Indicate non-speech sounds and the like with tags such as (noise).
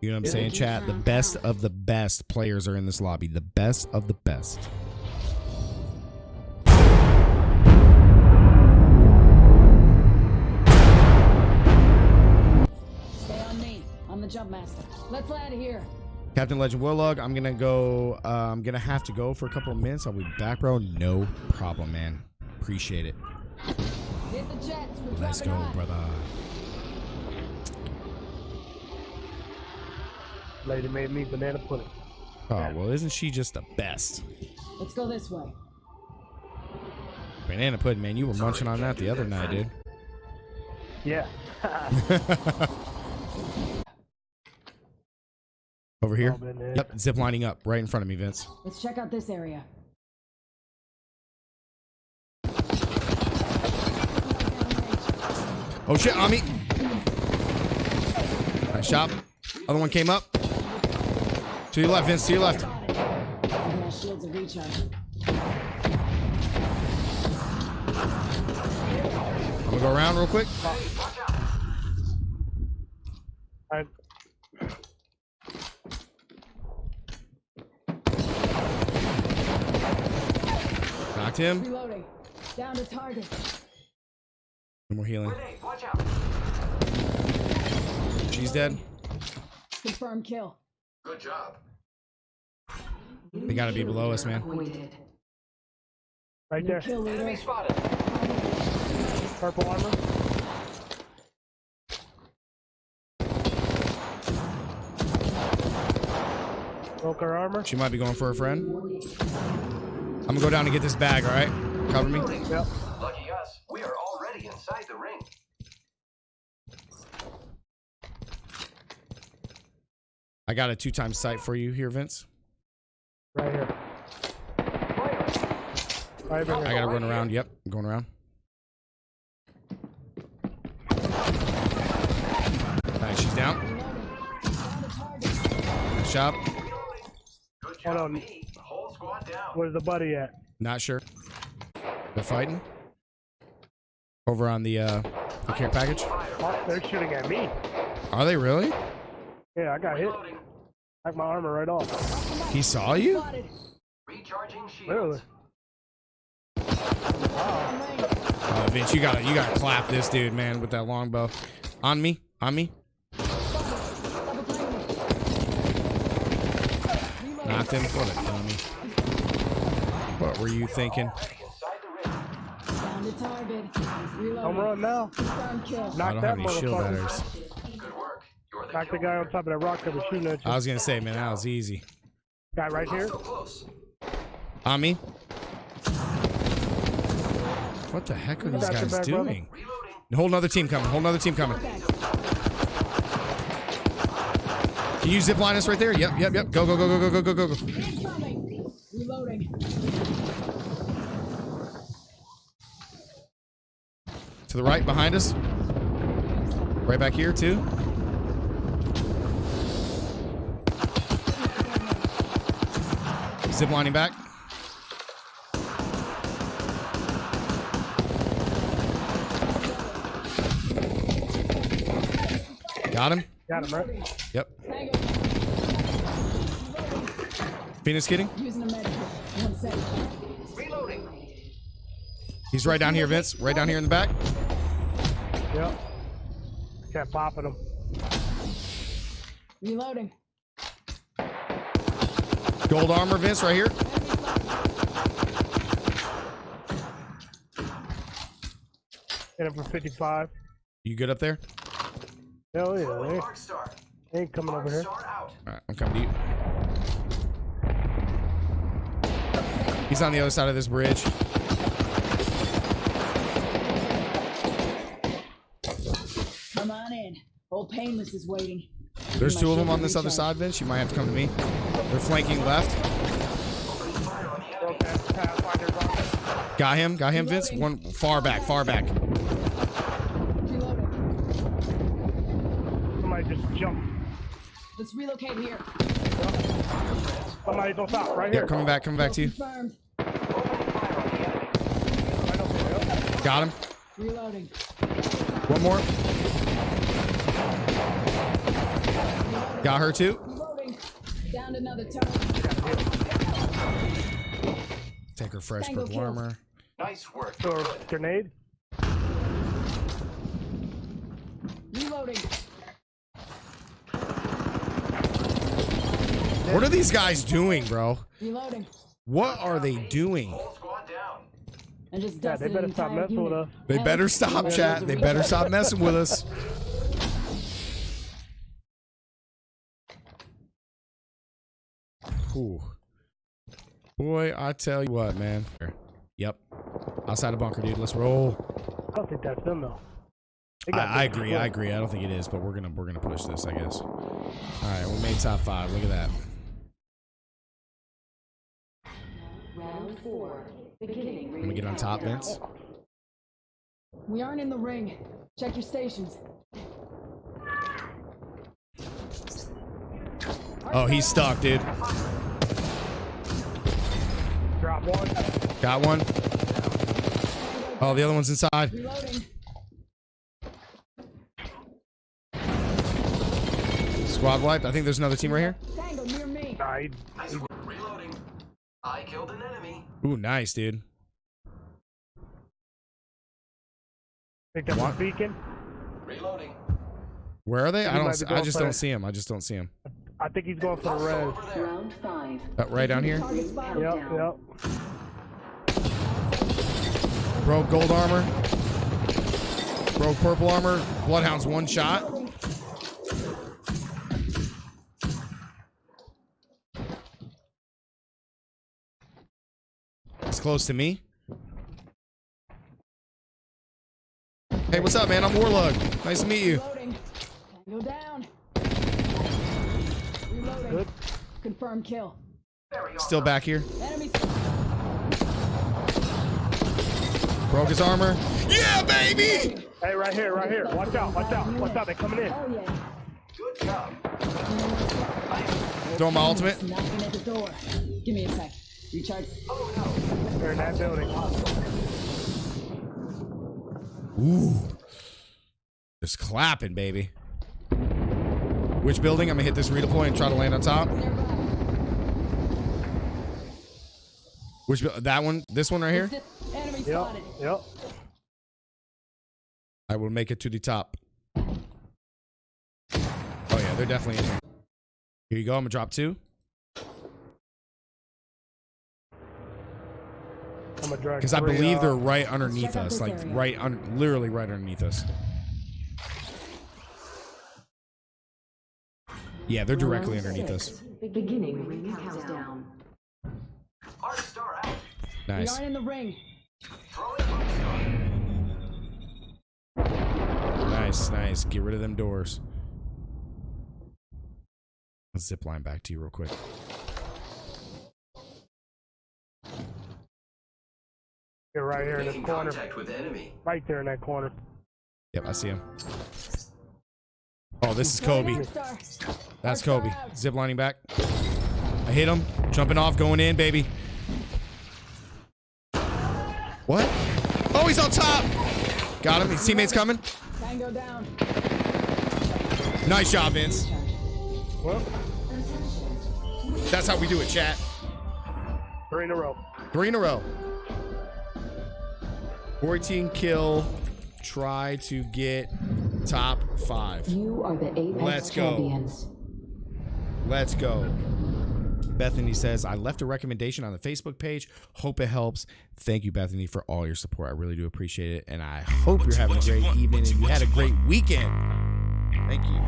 You know what I'm saying, chat? The best of the best players are in this lobby. The best of the best. Stay on me. I'm the jump master. Let's land here. Captain Legend Warlog, I'm gonna go. Uh, I'm gonna have to go for a couple of minutes. I'll be back, bro. No problem, man. Appreciate it. Hit the jets. Let's go, on. brother. Lady made me banana pudding. Oh well, isn't she just the best? Let's go this way. Banana pudding, man. You were munching on that the other night, dude. Yeah. (laughs) Over here. Oh, Yep, zip lining up right in front of me, Vince. Let's check out this area. Oh shit, on me. Nice shot. Other one came up. To your left, Vince. To your left. I'm gonna go around real quick. I, Knocked him. Reloading. Down to target. No more healing. She's dead. Confirm kill. Good job. They gotta be below us, man. Right there. Enemy spotted. Purple armor. Broke her armor. She might be going for a friend. I'm gonna go down and get this bag, alright? Cover me. Yep. Lucky us, we are already inside the ring. I got a two times sight for you here, Vince. Right here. Right over I gotta run around. Yep, I'm going around. Nice, she's down. Nice job. Hold on. me. Whole squad down. Where's the buddy at? Not sure. They're fighting. Over on the uh the care package. They're shooting at me. Are they really? Yeah, I got hit. Reloading. Knocked my armor right off. He saw you? Spotted. Recharging shields. Literally. Oh, uh, Vince, you gotta you gotta clap this dude, man, with that longbow. On me, on me. Knocked him. What a dummy. What were you thinking? Already inside the ring. Down to target. Reloading. I'm running now. Confirm kill. I don't that have any shield motherfucker. batters. Knock the guy on top of that rock that was shooting at you. I was gonna say, man, that was easy. Guy right here. On me. What the heck are these guys back, brother. doing? Reloading. Whole another team coming. Whole another team coming. Can you zip line us right there? Yep, yep, yep. Go, go, go, go, go, go, go, go, go. Reloading. To the right, behind us. Right back here, too. Zip lining back. Got him. Got him right. Yep. Tango. Phoenix kidding. Using a medical. One second. Reloading. He's right down here, Vince. Right down here in the back. Yep. Kept popping him. Reloading. Gold armor, Vince, right here. Hit him for 55. You good up there? Hell yeah. Eh? Throwing They Arc Star. they ain't coming Arc over here. All right, I'm coming to you. He's on the other side of this bridge. Come on in. Old Painless is waiting. There's two of them on this other side, Vince. You might have to come to me. They're flanking left. Broke that Pathfinder's armor. Got him. Got him, Vince. One far back, far back. Somebody just jumped. Let's relocate here. Somebody's on stop right here. Yep, coming back, coming back to you. Confirmed. Right over there. Yep. Got him. Reloading. One more. Got her too. Reloading. Down another turret. Take her fresh Tango purple kill. armor. Nice work. Or grenade. Reloading. What are these guys doing, bro? Reloading. What are they doing? Whole squad down. And just Yeah, they better stop entire messing with us. They better stop, chat. They better stop messing with us. Whew. Boy, I tell you what, man. Yep. Outside the bunker, dude. Let's roll. I don't think that's them though. I, I agree. I agree. I don't think it is, but we're gonna we're gonna push this, I guess. All right, we made top five. Look at that. Round four. Beginning Let me get on top, Vince. We aren't in the ring. Check your stations. Oh, he's stuck, dude. Drop one. Got one. Oh, the other one's inside. Reloading. Squad wiped. I think there's another team right here. Tango near me. Nah, he, Nice. Reloading. I killed an enemy. Ooh, nice, dude. picked up What? a beacon. Reloading. Where are they? I don't. might I just for don't see him. I just don't see him. I think he's going for the Also res. Round five. Uh, right down here. Yep, yep. Broke gold armor. Broke purple armor. Bloodhound's one shot. It's close to me. Hey, what's up, man? I'm Warlug. Nice to meet you. Reloading. Tango down. Reloading. Good. Confirm kill. Still back here. Enemy Broke his armor. Yeah, baby! Hey, right here, right here. Watch out, watch out, watch out. They're coming in. Oh yeah. Good job. Throw my ultimate. Knocking at the door. Give me a sec. Recharge. They're in that building. Ooh. Just clapping, baby. Which building? I'm gonna hit this redeploy and try to land on top. Which that one? This one right here? (laughs) Enemy Yep, spotted. yep. I will make it to the top. Oh yeah, they're definitely in here. Here you go. I'm gonna drop two. I'm gonna drag. Because I believe uh, they're right underneath us. Like area. right un- literally right underneath us. Yeah, they're directly Round underneath six. us. Beginning ring countdown. Arc star out. Nice. aren't in the ring. Throwing arc star. Nice, nice. Get rid of them doors. Let's zip line back to you real quick. You're right here in Making this corner. contact with enemy. Right there in that corner. Yep, I see him. Oh, this is Kobe. That's Kobe. Star. Zip lining back. I hit him. Jumping off, going in, baby. What? Oh, he's on top. Got him. His teammates coming. Tango down. Nice job, Vince. Well, That's how we do it, chat. three in a row. Three in a row. 14 kill. Try to get Top five. You are the Apex Let's go. Let's go. Bethany says, I left a recommendation on the Facebook page. Hope it helps. Thank you, Bethany, for all your support. I really do appreciate it. And I hope you're having a great evening and you had a great weekend. Thank you.